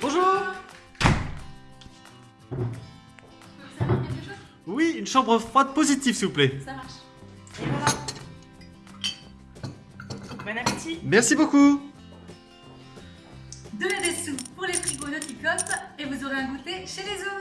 Bonjour Oui, une chambre froide positive, s'il vous plaît. Ça marche. Et voilà. Bon appétit. Merci beaucoup. Donnez des sous pour les frigos Noticop et vous aurez un goûter chez les autres.